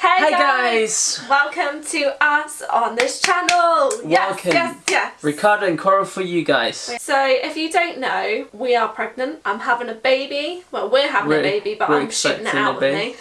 Hey, Hey, guys. guys! Welcome to us on this channel! Yes, Welcome. yes, yes! Ricardo and Coral for you guys. So, if you don't know, we are pregnant. I'm having a baby. Well, we're having a We're- baby, but I'm shooting it out a with baby. me.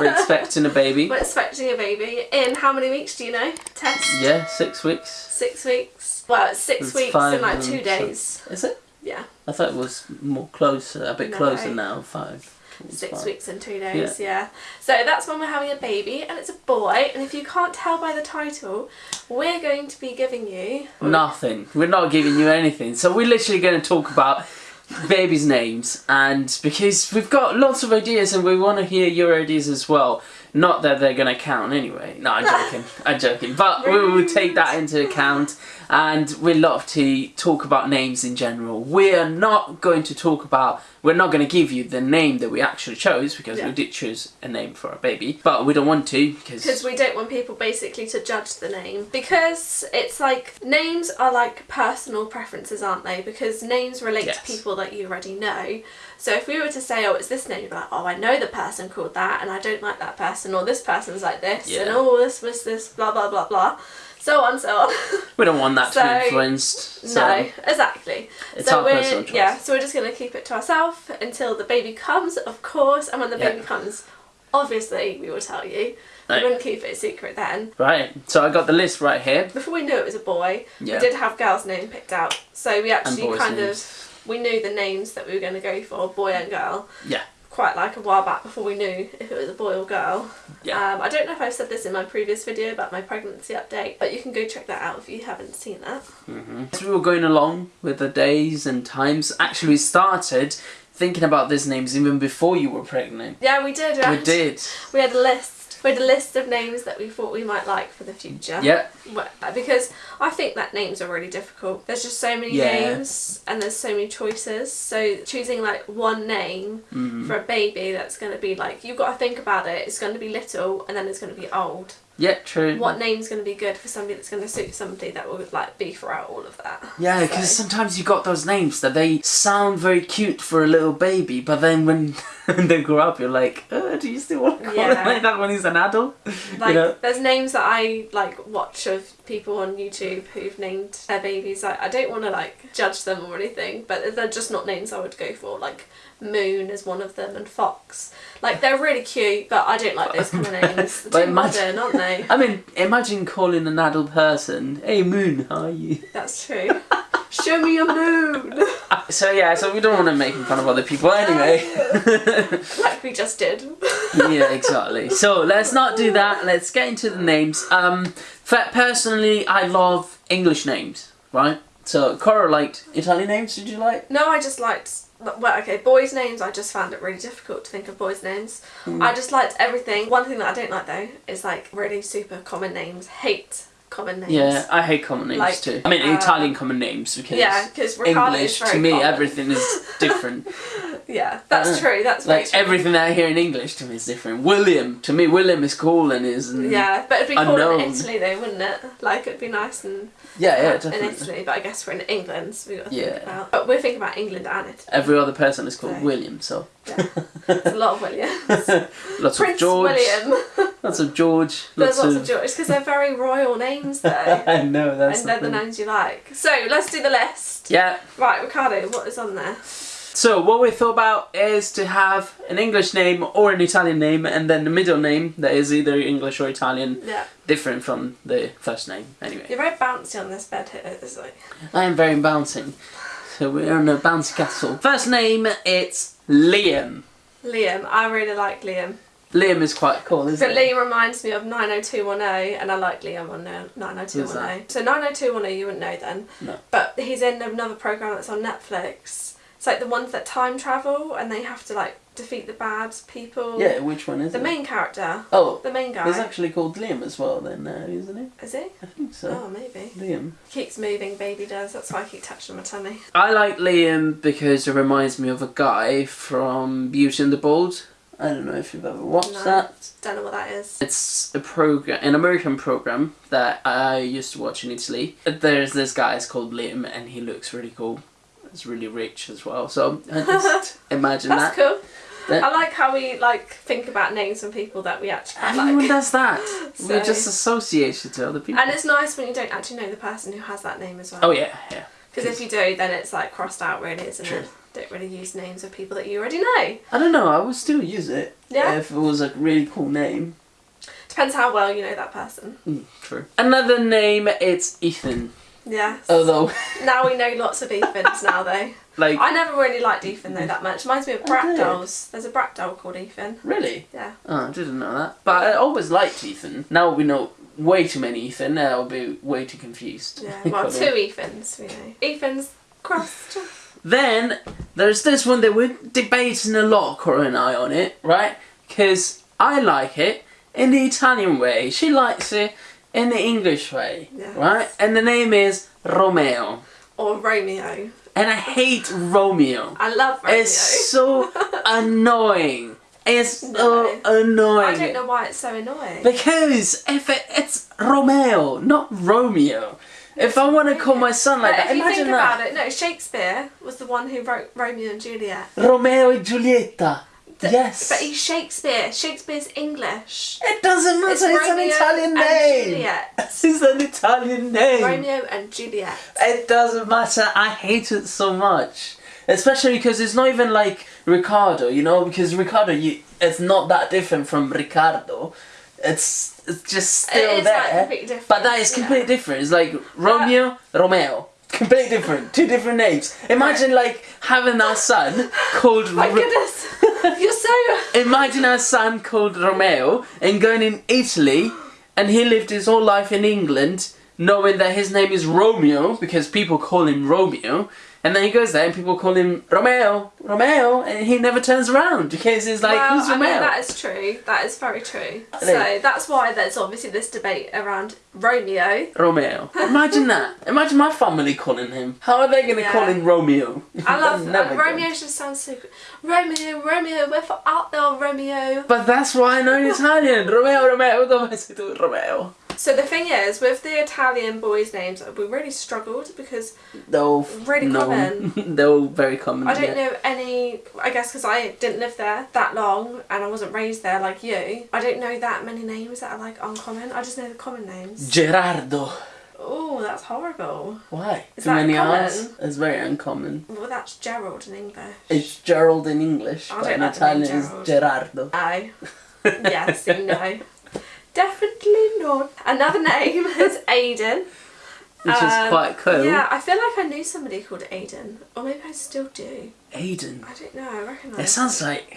We're expecting a baby. We're expecting a baby in how many weeks do you know? Test? Yeah, six weeks. Six weeks. Well, it's six It's weeks in like two days. Is it? Yeah, I thought it was more closer, a bit No. closer now. Five. Six five. weeks and two days, yeah. So that's when we're having a baby, and it's a boy. And if you can't tell by the title, we're going to be giving you. Nothing. We're not giving you anything. So we're literally going to talk about babies' names, and because we've got lots of ideas and we want to hear your ideas as well. Not that they're going to count anyway. No, I'm joking. I'm joking. But we will take that into account, and we love to talk about names in general. We are not going to talk about. We're not going to give you the name that we actually chose because Yeah. we did choose a name for our baby, but we don't want to Because because we don't want people basically to judge the name. Because it's like, names are like personal preferences, aren't they? Because names relate Yes. to people that you already know. So if we were to say, oh, it's this name, you'd be like, oh, I know the person called that, and I don't like that person, or this person's like this, and Yeah. oh, this was this, blah, blah, blah, blah. So on, so on. we don't want that to So- be influenced. So no, exactly. it's so our we're personal choice. yeah, so we're just gonna keep it to ourselves until the baby comes, of course, and when the Yeah. baby comes, obviously we will tell you. Right. We wouldn't keep it a secret then. Right, so I got the list right here. Before we knew it was a boy, Yeah. we did have girls' name picked out. So we actually kind names. of we knew the names that we were going to go for, boy and girl. Yeah. Quite like a while back before we knew if it was a boy or girl. Yeah. Um, I don't know if I've said this in my previous video about my pregnancy update, but you can go check that out if you haven't seen that. hmm As we were going along with the days and times, actually we started thinking about these names even before you were pregnant. Yeah, we did. We did. We had a list. Had a list of names that we thought we might like for the future. Yeah. Because I think that names are really difficult. There's just so many Yeah. names and there's so many choices. So choosing like one name hmm for a baby that's going to be like you've got to think about it. It's going to be little and then it's going to be old. Yeah, true. What name's going to be good for somebody that's going to suit somebody that will like be throughout all of that. Yeah, So- because sometimes you got those names that they sound very cute for a little baby, but then when they grow up, you're like, oh, do you still want to call Yeah. it like that when he's an adult? like you know? there's names that I like watch of people on YouTube who've named their babies. Like I don't want to like judge them or anything, but they're just not names I would go for. Like Moon is one of them, and Fox. Like they're really cute, but I don't like those kind of names. They're But too imagine- modern, aren't they? I mean, imagine calling an adult person, "Hey Moon, how are you?" That's true. Show me your moon, So yeah, so we don't want to make fun of other people anyway. like we just did. yeah, exactly. So let's not do that. Let's get into the names. Um, personally, I love English names, right? So Cora liked Italian names. Did you like? No, I just liked. Well, okay, boys' names. I just found it really difficult to think of boys' names. Hmm. I just liked everything. One thing that I don't like though is like really super common names. Hate common names. Yeah, I hate common names Like, too. I mean, uh, Italian common names because Yeah, because English to me common. everything is different. Yeah, that's Uh, true. That's like true. everything I hear in English to me is different. William to me, William is cool and is Yeah, but it'd be cool Unknown. in Italy though, wouldn't it? Like it'd be nice and yeah, yeah, in definitely. Italy, but I guess we're in England, so we got to Yeah. think about. But we're thinking about England and Italy. Every other person is called So- William, so Yeah. There's a lot of Williams. lots Prince of George, William. Lots of George, There's lots, lots of George because they're very royal names though. I know that's and they're the names you like. So let's do the list. Yeah. Right, Ricardo, what is on there? So what we thought about is to have an English name or an Italian name, and then the middle name that is either English or Italian, Yeah, different from the first name. Anyway, you're very bouncy on this bed here. Like I am very bouncing. So we're in a bouncy castle. First name, it's Liam. Liam. I really like Liam. Liam is quite cool, isn't But it? Liam reminds me of 90210, and I like Liam on there, 90210. So 90210, you wouldn't know then. No. But he's in another program that's on Netflix. It's like the ones that time travel, and they have to like defeat the bad people. Yeah, which one is The it? The main character, Oh, the main guy. he's actually called Liam as well then, uh, isn't he? Is he? I think so. Oh, maybe. Liam. Keeps moving, baby does. That's why I keep touching my tummy. I like Liam because it reminds me of a guy from Beauty and the Bold. I don't know if you've ever watched No. that. Don't know what that is. It's a program, an American program that I used to watch in Italy. There's this guy, it's called Liam, and he looks really cool. It's really rich as well. So I just imagine That's that. cool. That- I like how we like think about names from people that we actually Everyone like. does that. we just associate it to other people. And it's nice when you don't actually know the person who has that name as well. oh yeah, yeah. Because if you do, then it's like crossed out, really, isn't True. it? Don't really use names of people that you already know. I don't know. I would still use it Yeah. if it was a really cool name. Depends how well you know that person. Mm, true. Another name. It's Ethan. Yes. Although, Now we know lots of Ethans now, though. like, I never really liked Ethan though that much. Reminds me of Bratz dolls. There's a Bratz doll called Ethan. really. Yeah. Oh, I didn't know that. But I always liked Ethan. Now we know way too many Ethan. I'll be way too confused. Yeah. Well, two Ethans, we know. Ethan's crossed. Then there's this one that we're debating a lot, Cora and I, on it, right? Because I like it in the Italian way. She likes it in the English way, Yes. right? And the name is Romeo. Or Romeo. And I hate Romeo. I love Romeo. It's so annoying. It's so annoying. I don't know why it's so annoying. Because if it, it's Romeo, not Romeo. If I want to call my son like but that, if you imagine think that. about it, no, Shakespeare was the one who wrote Romeo and Juliet. Romeo and Julieta. Th- yes. But he's Shakespeare. Shakespeare's English. It doesn't matter. It's, an Romeo Italian and name. Juliet. It's an Italian name. Romeo and Juliet. It doesn't matter. I hate it so much, especially because it's not even like Ricardo. You know, because Ricardo, you, it's not that different from Ricardo. It's it's just still it is there. But that is yeah. completely different. It's like Romeo, Romeo. Completely different. Two different names. Imagine like having our son called. My Ro- goodness, you're so. Imagine our son called Romeo and going in Italy, and he lived his whole life in England, knowing that his name is Romeo because people call him Romeo, and then he goes there and people call him Romeo, Romeo, and he never turns around because he's like, well, who's I mean, Romeo? that is true. That is very true. So that's why there's obviously this debate around Romeo. Romeo. Imagine that. Imagine my family calling him. How are they going to Yeah. call him Romeo? I love uh, gonna. Romeo. Just sounds so good. Romeo, Romeo, we're for out there, Romeo. But that's why I know in Italian. Romeo, Romeo, dove sei tu, Romeo? So the thing is, with the Italian boys' names, we really struggled because They're all Really known. They're all very common. I don't yeah. know any. I guess because I didn't live there that long and I wasn't raised there like you. I don't know that many names that are like uncommon. I just know the common names. Gerardo. Oh, that's horrible. Why? Is Too many common? R's? It's very uncommon. Well, that's Gerald in English. It's Gerald in English, I but in like the name Italian it's Gerardo. Aye. yes, you know. Definitely not. Another name is Aiden. Which is Um, quite cool. Yeah, I feel like I knew somebody called Aiden. Or maybe I still do. Aiden. I don't know, I recognise It sounds like,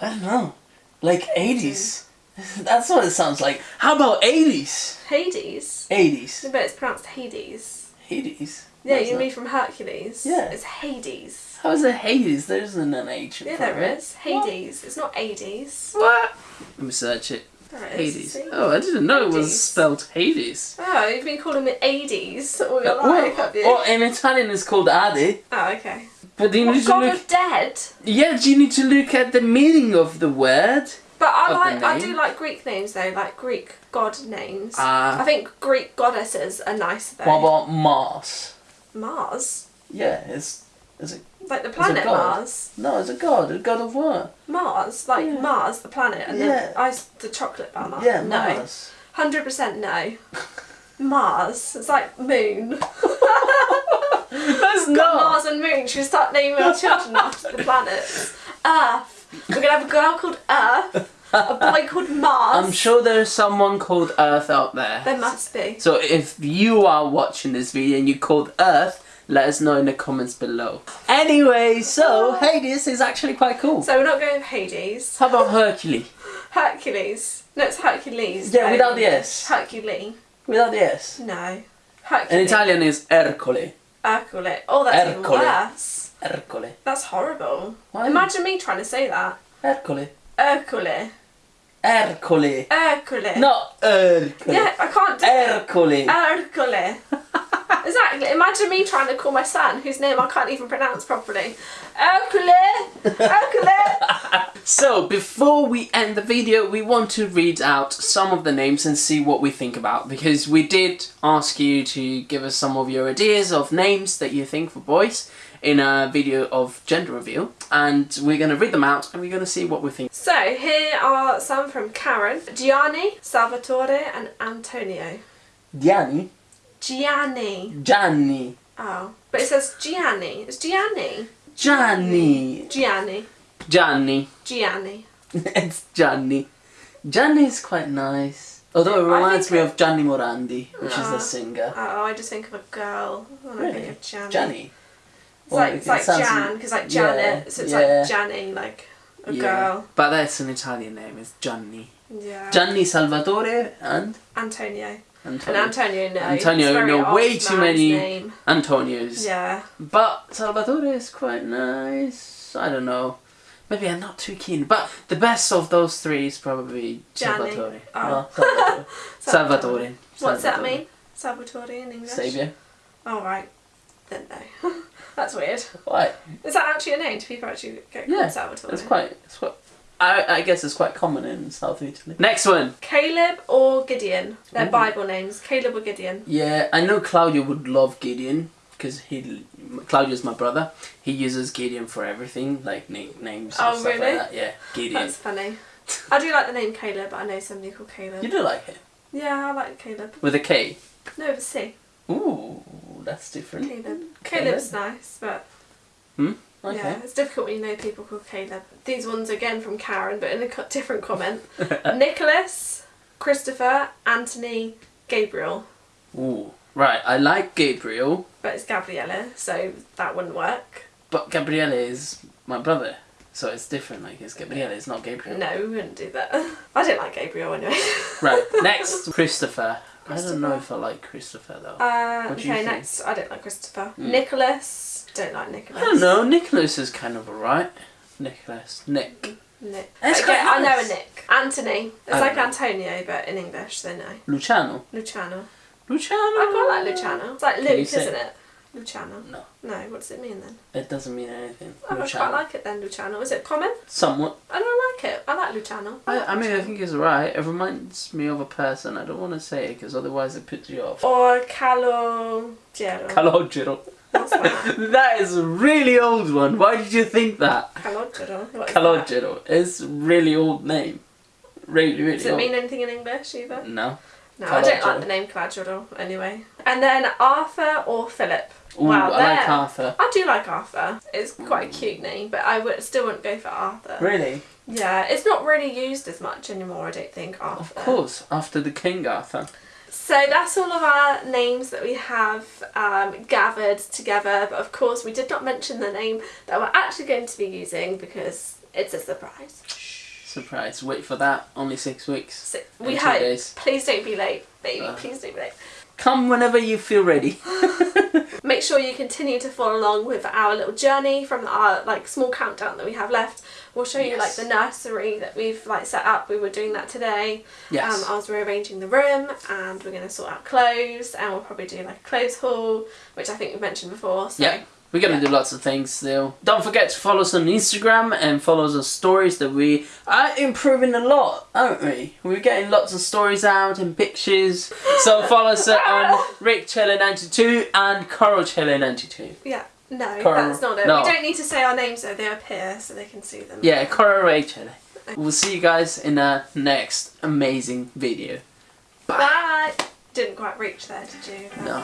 I don't know, like 80s. That's what it sounds like. How about 80s? Hades. 80s. But it's pronounced Hades. Hades. Yeah, What's you mean from Hercules. Yeah. It's Hades. How is it Hades? There isn't an H in Yeah, there it. is. Hades. It's not Hades. What? Let me search it. There it is. Hades. see? Oh, I didn't know it was spelled Hades. Oh, you've been calling it Hades all your Uh, life, well, have you? well, in Italian it's called Ade. Oh, okay. But you need to God look. of Dead? Yeah, do you need to look at the meaning of the word? But I like, I do like Greek names though, like Greek god names. Ah. I think Greek goddesses are nice though. What about Mars? Mars, Yeah, it's it's a like the planet. Mars. no, it's a god, a god of what? Mars, like Yeah. Mars, the planet, and Yeah. the ice, the chocolate bar. Mars. Yeah, no, Mars. hundred percent no. Mars, it's like moon. That's Got not. Mars and Moon. Should we start naming our children after the planets? Earth. We're gonna have a girl called Earth, a boy called Mars. I'm sure there's someone called Earth out there. there must be. So if you are watching this video and you called Earth, let us know in the comments below. Anyway, so ah. Hades is actually quite cool. So we're not going with Hades. How about Hercules? Hercules. No, it's Hercules. Yeah, without the S. Hercules. Without the S. No. Hercules. In Italian is Ercole. Ercole. Oh, that's even Ercole. worse. Ercole. That's horrible. Why? Imagine me trying to say that. Ercole. Ercole. Ercole. Ercole. Not Ercole. Yeah, I can't do it. Ercole. Hercule. exactly. Imagine me trying to call my son, whose name I can't even pronounce properly. Hercule! Hercule! So, before we end the video, we want to read out some of the names and see what we think about because we did ask you to give us some of your ideas of names that you think for boys in a video of gender reveal and we're going to read them out and we're going to see what we think. So, here are some from Karen, Gianni, Salvatore, and Antonio. Gianni? Gianni. Gianni. Oh. But it says Gianni. It's Gianni. Gianni. Gianni. Gianni. Gianni. it's Gianni. Gianni is quite nice. Although it reminds me of Gianni Morandi, which is Ah. the singer. Oh, I just think of a girl. When I think of Gianni. Gianni. It's like, it's it like Jan, because like yeah, Janet, so it's yeah. like Janny, like a Yeah. girl. But that's an Italian name, it's Gianni. Yeah. Gianni Salvatore and Antonio. And Antonio. Antonio, no. Antonio, no, way too many- Name. Antonios. Yeah. But Salvatore is quite nice. I don't know. Maybe I'm not too keen. But the best of those three is probably Gianni. Salvatore. Oh. No, Salvatore. Salvatore. What's that mean? Salvatore in English? Saviour. Oh, right. Then no. That's weird. Why? Is that actually a name? Do people actually get called Yeah, Salvatore? It's quite. It's quite. I, I guess it's quite common in South Italy. Next one. Caleb or Gideon? They're Ooh. Bible names. Caleb or Gideon? Yeah, I know Claudio would love Gideon because he Claudio's my brother. He uses Gideon for everything, like na- names and Oh, stuff really? like that. Yeah, Gideon. That's funny. I do like the name Caleb, but I know somebody called Caleb. You do like it Yeah, I like Caleb. with a K. No, with a C. Ooh, that's different. Caleb. Caleb? Caleb's nice, but hmm? Okay. yeah, it's difficult when you know people called Caleb. These ones again from Karen, but in a different comment. Nicholas, Christopher, Anthony, Gabriel. Ooh, right. I like Gabriel, But it's Gabriella, so that wouldn't work. but Gabriella is my brother, so it's different. Like it's Gabriella, it's not Gabriel. No, we wouldn't do that. I don't like Gabriel anyway. Right. Next, Christopher. I don't know if I like Christopher though. Uh, What okay, next. I don't like Christopher. Mm. Nicholas. Don't like Nicholas. I don't know. Nicholas is kind of alright. Nicholas. Nick. Nick. That's okay, I know a. Nick. Anthony. It's like Antonio, but in English, so no. Luciano. Luciano. Luciano. I quite like Luciano. It's like Luke, isn't it? Luciano. No, No, what does it mean then? it doesn't mean anything. Oh, I quite Luciano. like it then, Luciano. Is it common? Somewhat. I don't like it. I like Luciano. I, like I mean, I think it's right. It reminds me of a person. I don't want to say it because otherwise it puts you off. Or Calogero. Calogero. That? that is a really old one. Why did you think that? Calogero. What is that? Calogero. It's a really old name. Really, really Does it old. mean anything in English either? no. No, I don't like the name Calogero anyway. And then Arthur or Philip. Ooh, Wow, I like. Arthur. I do like Arthur. It's quite a cute name, but I would still wouldn't go for Arthur. Really? Yeah, it's not really used as much anymore. I don't think Arthur. Of course. After the King Arthur. So that's all of our names that we have um, gathered together. But of course, we did not mention the name that we're actually going to be using because it's a surprise. Surprise. Wait for that. Only six weeks. So we hope. days. Please don't be late, baby. Uh. Please don't be late. Come whenever you feel ready. Make sure you continue to follow along with our little journey from our like small countdown that we have left. We'll show you like the nursery that we've like set up. We were doing that today. Yes. Um, I was rearranging the room and we're going to sort out clothes and we'll probably do like a clothes haul, which I think we mentioned before. So Yeah. We're gonna Yeah. do lots of things still. Don't forget to follow us on Instagram and follow us on stories that we are improving a lot, aren't we? We're getting lots of stories out and pictures. So follow us on Rick Chiller 92 and Coral Chiller 92. yeah. No, Coral- that's not it. no. We don't need to say our names though. They appear so they can see them. Yeah, Coral Ray. We'll see you guys in the next amazing video. Bye. Didn't quite reach there, did you? No.